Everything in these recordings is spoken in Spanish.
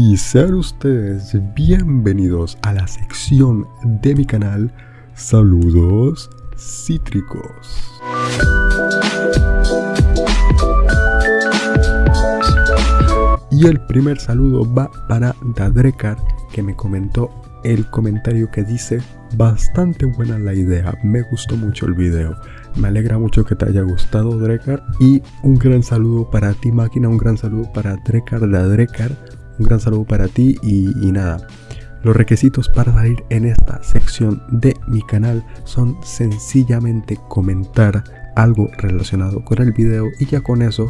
y sean ustedes bienvenidos a la sección de mi canal Saludos Cítricos. Y el primer saludo va para Dadrekar que me comentó el comentario que dice bastante buena la idea, me gustó mucho el video. Me alegra mucho que te haya gustado Drekar y un gran saludo para ti máquina, un gran saludo para Drekar Drekar, un gran saludo para ti y, nada. Los requisitos para salir en esta sección de mi canal son sencillamente comentar algo relacionado con el video y ya con eso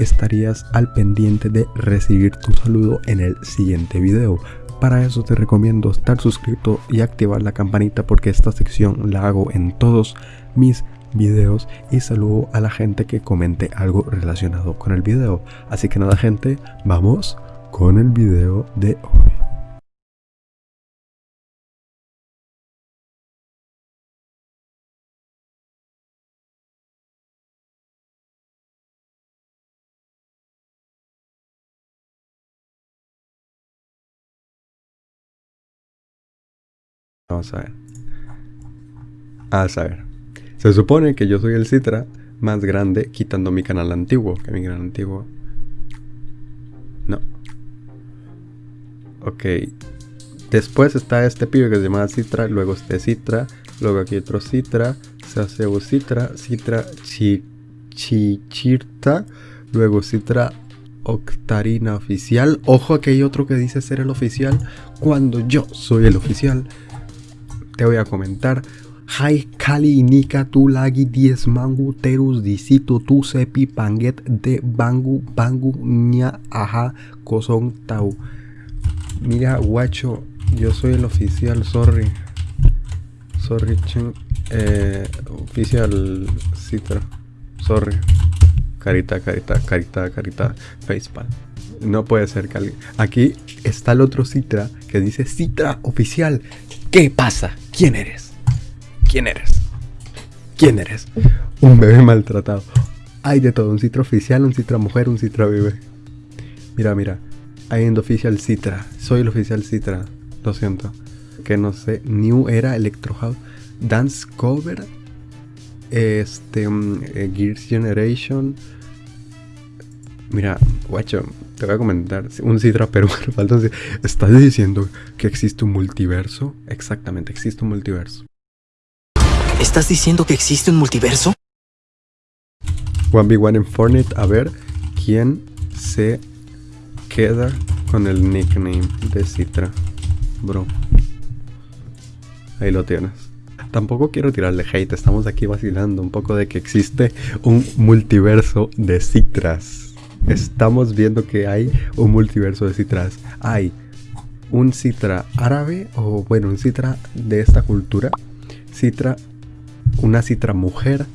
estarías al pendiente de recibir tu saludo en el siguiente video. Para eso te recomiendo estar suscrito y activar la campanita porque esta sección la hago en todos mis videos y saludo a la gente que comente algo relacionado con el video. Así que nada gente, vamos con el video de hoy. Vamos a ver. A saber. Se supone que yo soy el Citra más grande quitando mi canal antiguo. Que mi canal antiguo... Ok. Después está este pibe que se llama Citra. Luego este Citra. Luego aquí otro Citra. Se hace Citra. Citra Chichirta. Luego Citra Octarina oficial. Ojo que hay otro que dice ser el oficial cuando yo soy el oficial te voy a comentar. Hai Kali Nika tu lagi 10 mangu terus disitu tu sepi panget de bangu bangu nya aja kosong tau. Mira guacho, yo soy el oficial, sorry. Sorry. Eh, oficial Citra. Sorry. Carita, carita, carita, carita. Facepal. No puede ser que Aquí está el otro Citra que dice Citra oficial. ¿Qué pasa? ¿Quién eres? ¿Quién eres? ¿Quién eres? Un bebé maltratado. Hay de todo, un citra oficial, un citra mujer, un citra bebé. Mira, mira. Hay en oficial citra. Soy el oficial citra. Lo siento. Que no sé. New Era Electro House. Dance Cover. Este. Um, Gears Generation. Mira, guacho, te voy a comentar. Un Citra peruano, falta ¿Estás diciendo que existe un multiverso? Exactamente, existe un multiverso. ¿Estás diciendo que existe un multiverso? 1v1 en Fortnite, a ver quién se queda con el nickname de Citra. Bro. Ahí lo tienes. Tampoco quiero tirarle hate, estamos aquí vacilando un poco de que existe un multiverso de Citras estamos viendo que hay un multiverso de citras. Hay un citra árabe o bueno, un citra de esta cultura. Citra, una citra mujer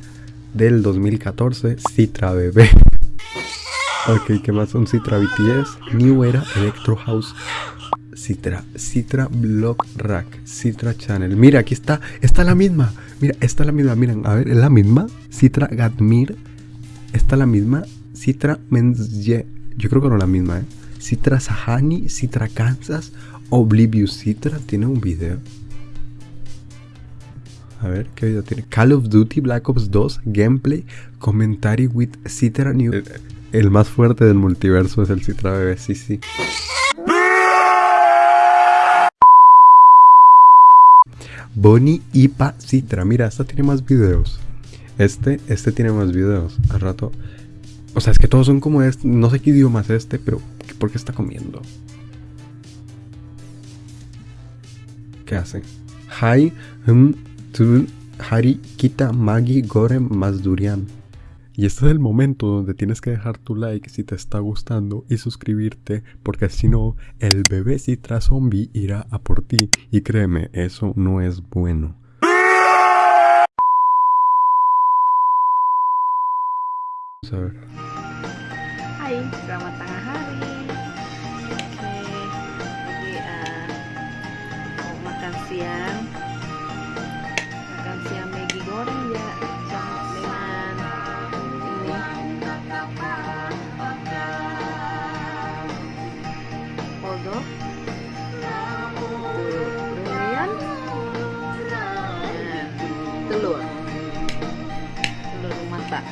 del 2014, citra bebé. Ok, ¿qué más? Un citra BTS, New Era Electro House. Citra, Citra Block Rack, Citra Channel. Mira, aquí está, está la misma. Mira, está la misma. Miren, a ver, es la misma. Citra Gadmir, está la misma. Citra Menzye, yo creo que no la misma, ¿eh? Citra Sahani, Citra Kansas, Oblivious Citra, tiene un video. A ver, ¿qué video tiene? Call of Duty Black Ops 2, gameplay, commentary with Citra New. El, más fuerte del multiverso es el Citra bebé, sí, sí. Bonnie Ipa Citra, mira, esta tiene más videos. Este, este tiene más videos. Al rato o sea, es que todos son como este. No sé qué idioma es este, pero ¿por qué está comiendo? ¿Qué hace? Hai, hum, tu, hari, kita, magi, gore, mazdurian. Y este es el momento donde tienes que dejar tu like si te está gustando y suscribirte, porque si no, el bebé citra zombie irá a por ti. Y créeme, eso no es bueno. Vamos a ver. Hai, selamat tengah hari. Oke, telur telur mata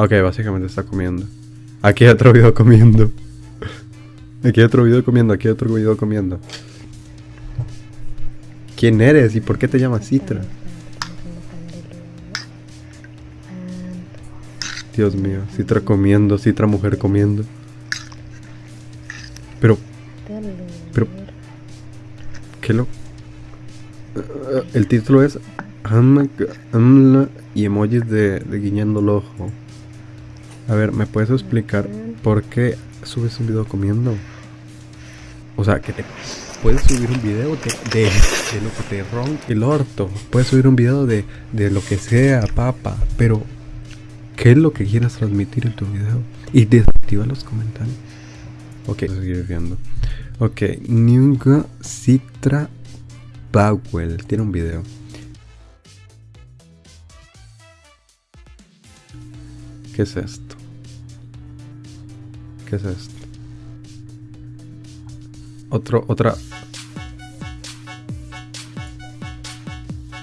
Ok, básicamente está comiendo. Aquí hay otro video comiendo. Aquí hay otro video comiendo, aquí hay otro video comiendo. ¿Quién eres y por qué te llamas Citra? Dios mío, Citra comiendo, Citra mujer comiendo. El título es Am- Amla y emojis de, guiñando el ojo. A ver, ¿me puedes explicar por qué subes un video comiendo? O sea, que te puedes subir un video de, lo que te ronca el orto. Puedes subir un video de, de lo que sea, papa. Pero, ¿qué es lo que quieras transmitir en tu video? Y desactiva los comentarios. Ok, voy a seguir viendo. Ok, Citra Powell tiene un video. ¿Qué es esto? ¿Qué es esto? Otro, otra.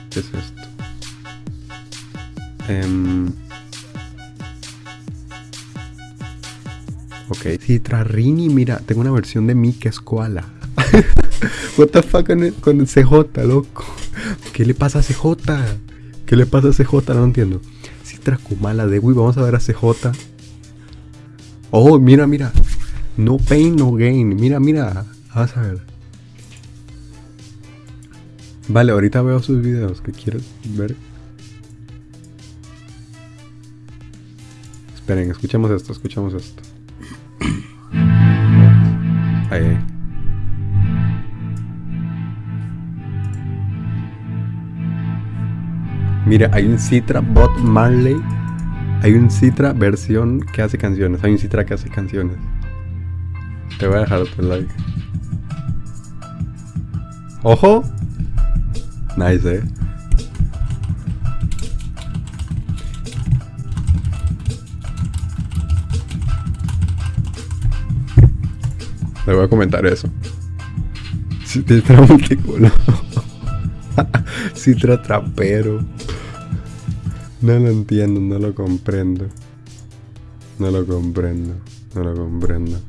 ¿Qué es esto? Em, ok. Citra Rini, mira, tengo una versión de mí que es koala. What the fuck con el, CJ, loco. ¿Qué le pasa a CJ? ¿Qué le pasa a CJ? No entiendo. Citra Kumala de Wii, vamos a ver a CJ. Oh, mira, mira. No pain, no gain. Mira, mira. Vamos a ver. Vale, ahorita veo sus videos. ¿Qué quieres ver? Esperen, escuchemos esto, escuchemos esto. Mira, hay un Citra Bot Marley. Hay un Citra versión que hace canciones. Hay un Citra que hace canciones. Te voy a dejar tu like. ¡Ojo! Nice, eh. Le voy a comentar eso. Citra multicolor. Citra trapero. No lo entiendo, no lo comprendo. No lo comprendo, no lo comprendo.